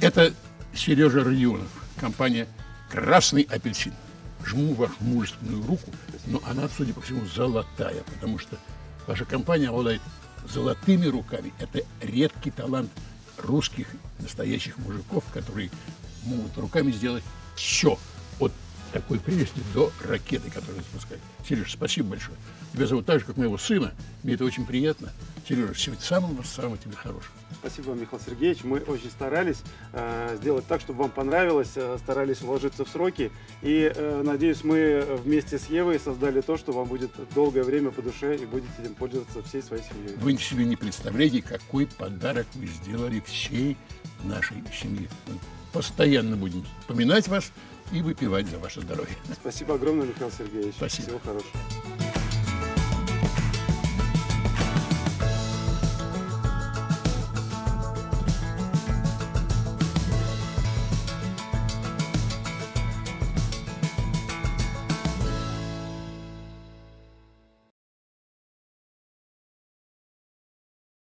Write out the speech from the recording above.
Это Сережа Родионов, компания «Красный апельсин». Жму вашу мужественную руку, но она, судя по всему, золотая, потому что ваша компания обладает золотыми руками. Это редкий талант русских настоящих мужиков, которые могут руками сделать все. От такой прелести до ракеты, которую запускают. Сереж, спасибо большое. Тебя зовут так же, как моего сына. Мне это очень приятно. Сережа, всего самого-самого тебе хорошего. Спасибо, Михаил Сергеевич. Мы очень старались э, сделать так, чтобы вам понравилось, э, старались уложиться в сроки. И, э, надеюсь, мы вместе с Евой создали то, что вам будет долгое время по душе и будете этим пользоваться всей своей семьей. Вы себе не представляете, какой подарок вы сделали всей нашей семье. Постоянно будем вспоминать вас и выпивать за ваше здоровье. Спасибо огромное, Михаил Сергеевич. Спасибо. Всего хорошего.